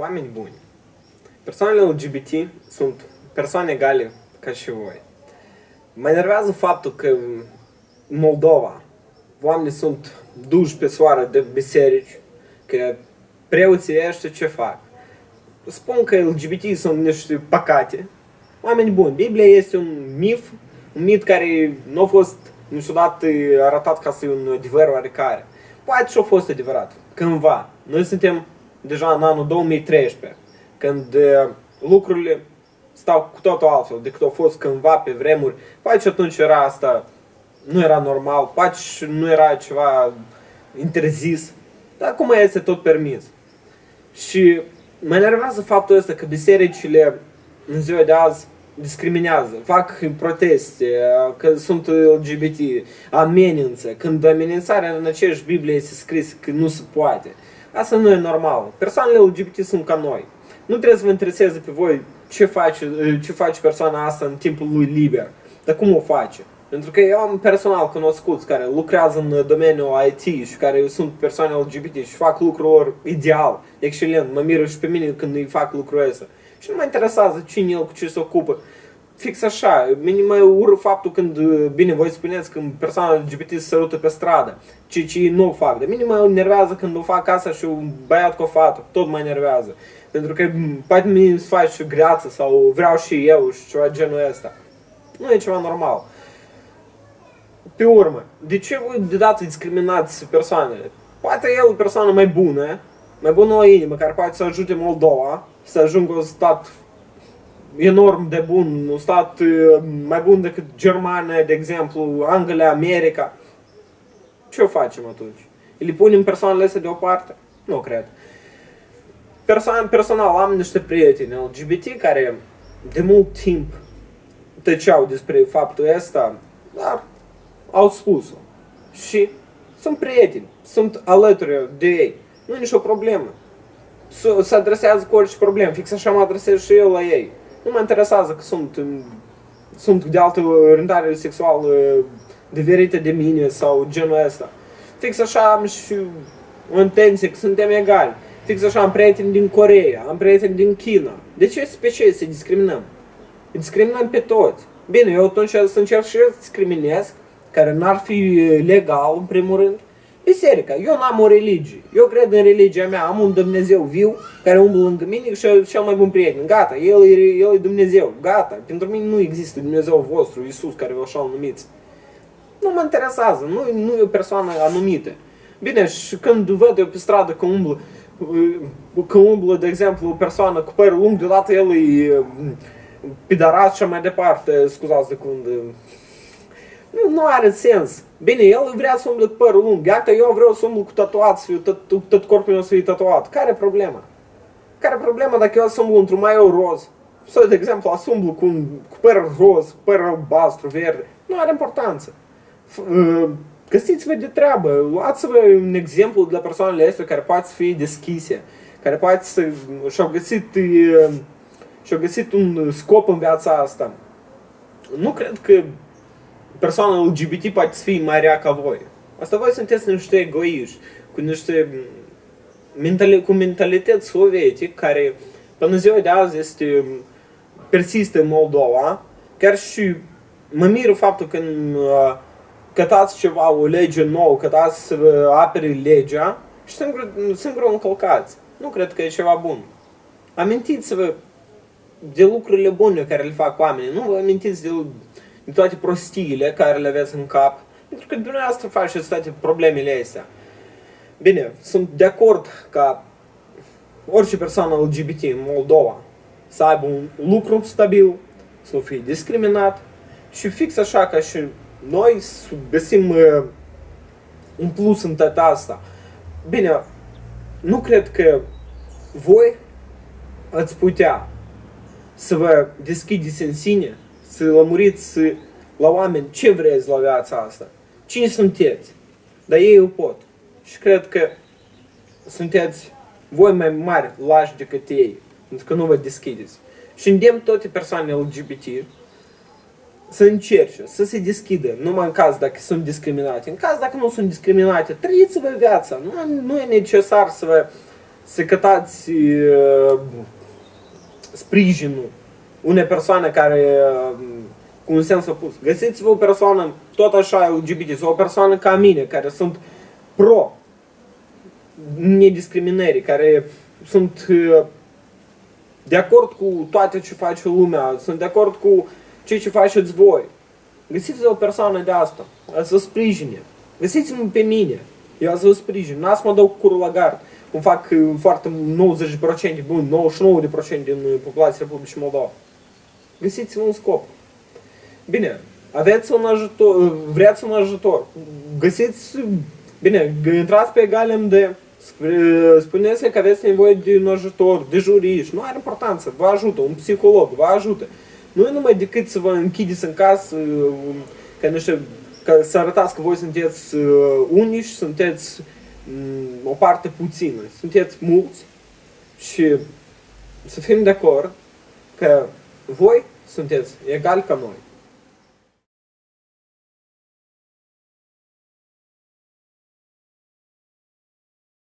oameni buni. Persoanele LGBT sunt persoane egale ca și voi. Mă enervează faptul că în Moldova oamenii sunt duși pe soară de biserici, că preoții ăștia ce fac? Spun că LGBT sunt niște păcate, oameni buni. Biblia este un mif, un mit care nu a fost niciodată arătat ca să fie un adevăr oarecare. Poate și-a fost adevărat, cândva. Noi suntem deja în anul 2013, când uh, lucrurile stau cu totul altfel decât au fost cândva pe vremuri. Poate și atunci era asta, nu era normal, poate și nu era ceva interzis, dar acum este tot permis. Și mă enervează faptul ăsta că bisericile în ziua de azi discriminează, fac proteste, că sunt LGBT, amenință, când amenințarea în aceeași Biblie este scris că nu se poate. Asta nu e normal. Persoanele LGBT sunt ca noi. Nu trebuie să vă intereseze pe voi ce face, ce face persoana asta în timpul lui liber, dar cum o face. Pentru că eu am personal cunoscuți care lucrează în domeniul IT și care sunt persoane LGBT și fac lucrul lor ideal, excelent. Mă miră și pe mine când îi fac lucrul ăsta. Și nu mă interesează cine el cu ce se ocupă. Fix așa, minim mă ură faptul când, bine, voi spuneți când persoana LGBT se sărută pe stradă, ce, ce nu o fac. Dar minim mă enervează când o fac asta și un băiat cu o fată, tot mă enervează. Pentru că poate mi se face greață sau vreau și eu și ceva genul ăsta. Nu e ceva normal. Pe urmă, de ce voi deodată discriminați persoanele? Poate el o persoană mai bună, mai bună o inimă, care poate să ajute Moldova să ajungă un stat enorm de bun, un stat mai bun decât Germania, de exemplu, Anglia, America. Ce o facem atunci? Îi punem persoanele astea deoparte? Nu cred. Persoan, personal am niște prieteni LGBT care de mult timp tăceau despre faptul ăsta, dar au spus-o. Și sunt prieteni, sunt alături de ei. Nu e nicio problemă. Se adresează cu orice problemă, fix așa mă adresez și eu la ei. Nu mă interesează că sunt, sunt de altă orientare sexuală diferită de mine sau genul ăsta. Fix așa am și o intenție că suntem egali. Fix așa am prieteni din Coreea, am prieteni din China. De ce pe ce să discriminăm? Discriminăm pe toți. Bine, eu atunci să încerc și eu să discriminez, care n-ar fi legal, în primul rând, biserica. Eu n-am o religie. Eu cred în religia mea. Am un Dumnezeu viu care umblă lângă mine și e cel mai bun prieten. Gata, el e, el e Dumnezeu. Gata. Pentru mine nu există Dumnezeu vostru, Iisus, care vă așa numiți. Nu mă interesează. Nu, nu e o persoană anumită. Bine, și când văd eu pe stradă că umblă, că umblă, de exemplu, o persoană cu părul lung, deodată el e pidarat și mai departe, scuzați de când nu, nu are sens. Bine, el vrea să umble cu părul lung. Iată, eu vreau să umblu cu tatuat, să fiu, tot, tot corpul meu să fie tatuat. Care e problema? Care e problema dacă eu să umblu într-un maieu roz? Sau, de exemplu, să umblu cu, un, cu păr roz, păr albastru, verde. Nu are importanță. Uh, găsiți-vă de treabă. Luați-vă un exemplu de la persoanele astea care poate să fie deschise, care poate să și-au găsit, uh, și-au găsit un scop în viața asta. Nu cred că persoana LGBT poate să fie mai rea ca voi. Asta voi sunteți niște egoiști, cu niște mentali- cu mentalități sovietice care până ziua de azi este persistă în Moldova, chiar și mă miră faptul că uh, cătați ceva, o lege nouă, cătați să apere legea și singur, singur o încălcați. Nu cred că e ceva bun. Amintiți-vă de lucrurile bune care le fac oamenii. Nu vă amintiți de de toate prostiile care le aveți în cap, pentru că dumneavoastră faceți toate problemele astea. Bine, sunt de acord ca orice persoană LGBT în Moldova să aibă un lucru stabil, să nu fie discriminat și fix așa ca și noi să găsim uh, un plus în toată asta. Bine, nu cred că voi ați putea să vă deschideți în sine să lămuriți la oameni ce vreți la viața asta. Cine sunteți? Dar ei o pot. Și cred că sunteți voi mai mari lași decât ei, pentru că nu vă deschideți. Și îndemn toate persoanele LGBT să încerce, să se deschidă, numai în caz dacă sunt discriminate. În caz dacă nu sunt discriminate, trăiți-vă viața. Nu, nu e necesar să vă să cătați uh, sprijinul unei persoane care uh, cu un sens opus. Găsiți-vă o persoană tot așa LGBT sau o persoană ca mine care sunt pro nediscriminării, care sunt uh, de acord cu toate ce face lumea, sunt de acord cu ceea ce faceți voi. Găsiți o persoană de asta, să sprijine. Găsiți-mă pe mine, eu să vă sprijin. N-a să mă dau cu curul la gard, cum fac uh, foarte 90%, bun, 99% din uh, populația Republicii Moldova. Găsiți-vă un scop. Bine, aveți un ajutor, vreți un ajutor, găsiți, bine, intrați pe Galem de spuneți că aveți nevoie de un ajutor, de juriști, nu are importanță, vă ajută, un psiholog, vă ajută. Nu e numai decât să vă închideți în casă, că nu știu, că să arătați că voi sunteți unici, sunteți o parte puțină, sunteți mulți și să fim de acord că voi sunteți egali ca noi.